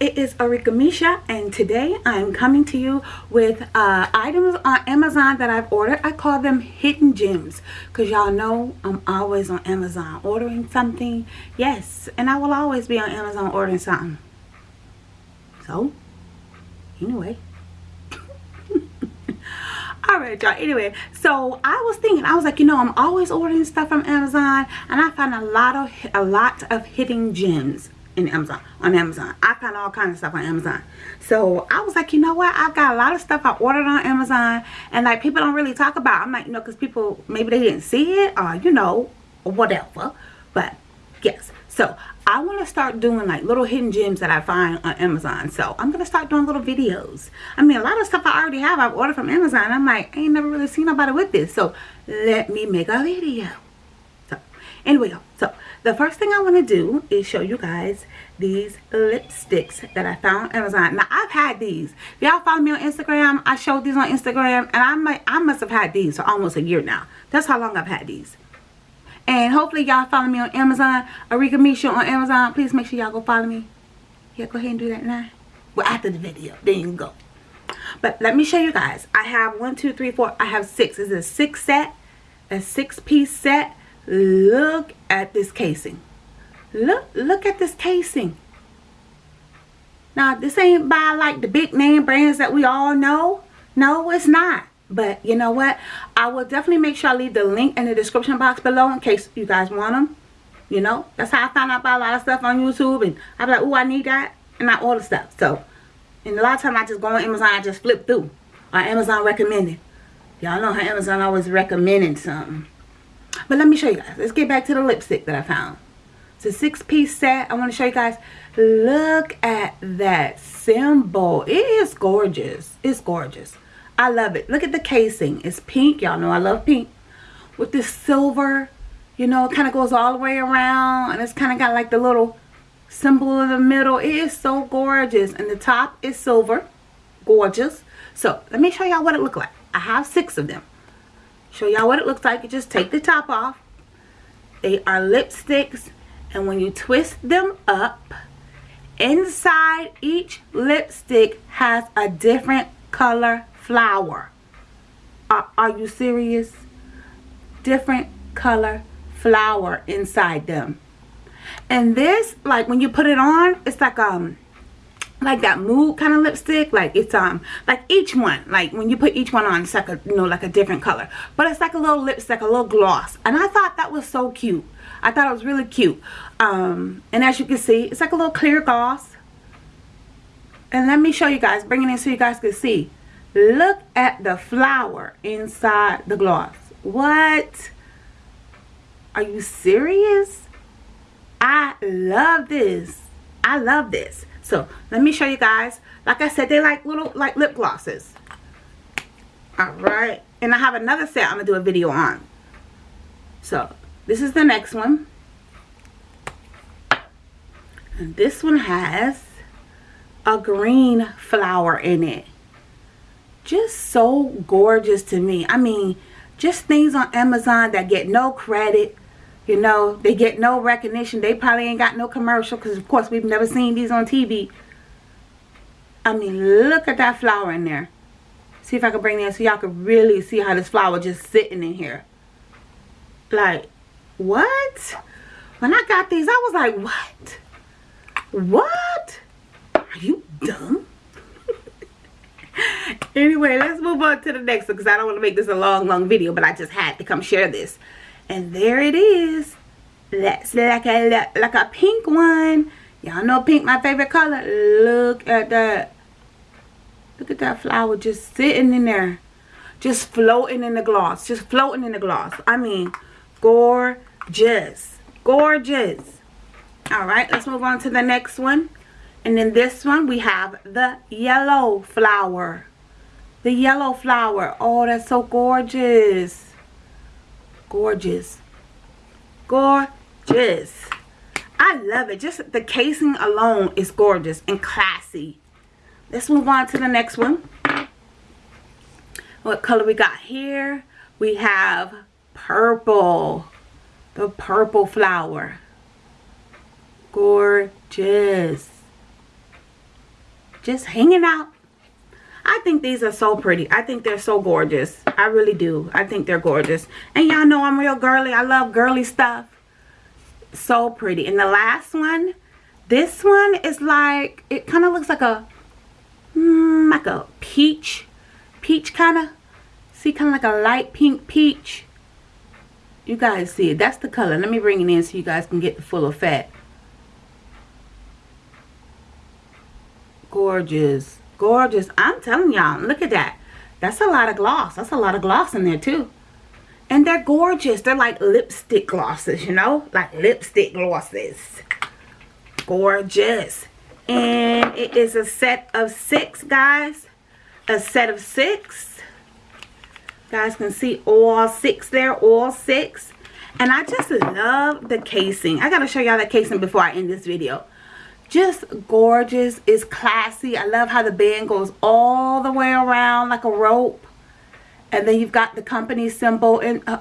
is Arika Misha and today I'm coming to you with uh, items on Amazon that I've ordered. I call them hidden gems because y'all know I'm always on Amazon ordering something. Yes, and I will always be on Amazon ordering something. So, anyway. Alright y'all, anyway, so I was thinking, I was like, you know, I'm always ordering stuff from Amazon and I find a lot of a lot of hidden gems in Amazon on Amazon. I found all kinds of stuff on Amazon. So I was like, you know what? I've got a lot of stuff I ordered on Amazon and like people don't really talk about. It. I'm like, you know, because people maybe they didn't see it or you know, whatever. But yes. So I want to start doing like little hidden gems that I find on Amazon. So I'm going to start doing little videos. I mean, a lot of stuff I already have I've ordered from Amazon. I'm like, I ain't never really seen nobody with this. So let me make a video. Anyway, so the first thing I want to do is show you guys these lipsticks that I found on Amazon. Now, I've had these. Y'all follow me on Instagram, I showed these on Instagram, and I might, I must have had these for almost a year now. That's how long I've had these. And hopefully y'all follow me on Amazon. Arika Misha on Amazon. Please make sure y'all go follow me. Yeah, go ahead and do that now. Well, after the video. There you go. But let me show you guys. I have one, two, three, four. I have six. It's a six set. A six piece set Look at this casing. Look, look at this casing. Now, this ain't by like the big name brands that we all know. No, it's not. But you know what? I will definitely make sure I leave the link in the description box below in case you guys want them. You know, that's how I found out about a lot of stuff on YouTube. And I'm like, oh, I need that. And I order stuff. So, and a lot of time I just go on Amazon, I just flip through. Or Amazon recommended. Y'all know how Amazon always recommending something. But let me show you guys. Let's get back to the lipstick that I found. It's a six piece set. I want to show you guys. Look at that symbol. It is gorgeous. It's gorgeous. I love it. Look at the casing. It's pink. Y'all know I love pink. With this silver, you know, it kind of goes all the way around. And it's kind of got like the little symbol in the middle. It is so gorgeous. And the top is silver. Gorgeous. So, let me show y'all what it looked like. I have six of them show y'all what it looks like. You just take the top off. They are lipsticks. And when you twist them up inside each lipstick has a different color flower. Are, are you serious? Different color flower inside them. And this like when you put it on it's like um like that mood kind of lipstick like it's um like each one like when you put each one on it's like a you know like a different color. But it's like a little lipstick a little gloss and i thought that was so cute. I thought it was really cute. Um and as you can see it's like a little clear gloss. And let me show you guys bring it in so you guys can see. Look at the flower inside the gloss. What? Are you serious? I love this. I love this so let me show you guys. Like I said, they like little like lip glosses. Alright. And I have another set I'm to do a video on. So this is the next one. And this one has a green flower in it. Just so gorgeous to me. I mean, just things on Amazon that get no credit you know they get no recognition. They probably ain't got no commercial because of course we've never seen these on TV I mean look at that flower in there. See if I can bring that so y'all can really see how this flower just sitting in here. Like what? When I got these I was like what? What? Are you dumb? Anyway let's move on to the next one because I don't want to make this a long long video but I just had to come share this and there it is. That's like a like a pink one. Y'all know pink my favorite color. Look at that look at that flower just sitting in there. Just floating in the gloss just floating in the gloss. I mean gorgeous gorgeous. All right let's move on to the next one. And then this one we have the yellow flower. The yellow flower. Oh that's so gorgeous gorgeous. Gorgeous. I love it. Just the casing alone is gorgeous and classy. Let's move on to the next one. What color we got here? We have purple. The purple flower. Gorgeous. Just hanging out. I think these are so pretty. I think they're so gorgeous. I really do. I think they're gorgeous. And y'all know I'm real girly. I love girly stuff. So pretty. And the last one, this one is like, it kind of looks like a, mm, like a peach, peach kind of. See, kind of like a light pink peach. You guys see it. That's the color. Let me bring it in so you guys can get the full effect. Gorgeous. Gorgeous. I'm telling y'all. Look at that. That's a lot of gloss. That's a lot of gloss in there too. And they're gorgeous. They're like lipstick glosses, you know? Like lipstick glosses. Gorgeous. And it is a set of six, guys. A set of six guys can see all six there all six and i just love the casing i gotta show y'all the casing before i end this video just gorgeous. It's classy. I love how the band goes all the way around like a rope. And then you've got the company symbol and uh,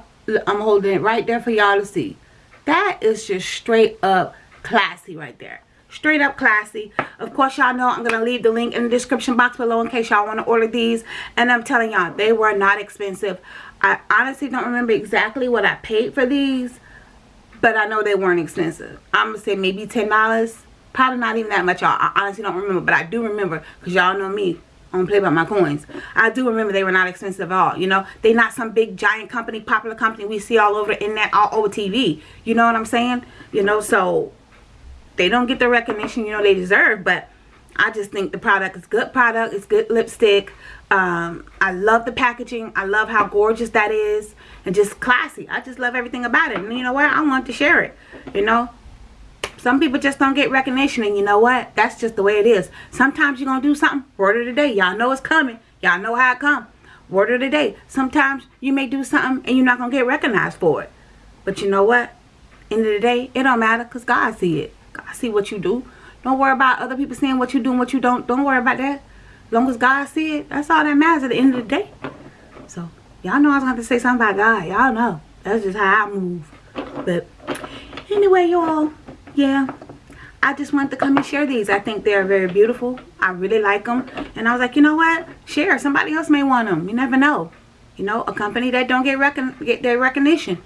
i'm holding it right there for y'all to see. That is just straight up classy right there. Straight up classy. Of course y'all know i'm gonna leave the link in the description box below in case y'all want to order these. And i'm telling y'all they were not expensive. I honestly don't remember exactly what i paid for these but i know they weren't expensive. I'm gonna say maybe ten dollars probably not even that much y'all i honestly don't remember but i do remember because y'all know me I don't play about my coins. I do remember they were not expensive at all. You know, they not some big giant company, popular company we see all over the internet, all over TV. You know what I'm saying? You know, so they don't get the recognition you know they deserve but I just think the product is good product it's good lipstick um, I love the packaging I love how gorgeous that is and just classy I just love everything about it and you know what I want to share it you know some people just don't get recognition and you know what that's just the way it is sometimes you're gonna do something word of the day y'all know it's coming y'all know how it come word of the day sometimes you may do something and you're not gonna get recognized for it but you know what end of the day it don't matter because God see it God see what you do. Don't worry about other people seeing what you do and what you don't. Don't worry about that. As long as God see it, that's all that matters at the end of the day. So, y'all know I was going to have to say something about God. Y'all know. That's just how I move. But, anyway, y'all, yeah. I just wanted to come and share these. I think they're very beautiful. I really like them. And I was like, you know what? Share. Somebody else may want them. You never know. You know, a company that don't get, recon get their recognition.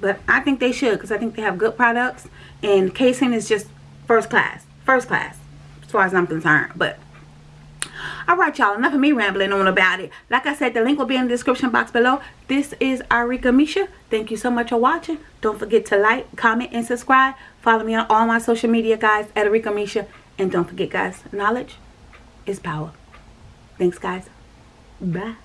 But I think they should because I think they have good products and casing is just first class first class as far as i'm concerned but all right y'all enough of me rambling on about it. Like i said the link will be in the description box below. This is arika misha. Thank you so much for watching. Don't forget to like comment and subscribe. Follow me on all my social media guys at arika misha. And don't forget guys knowledge is power. Thanks guys. Bye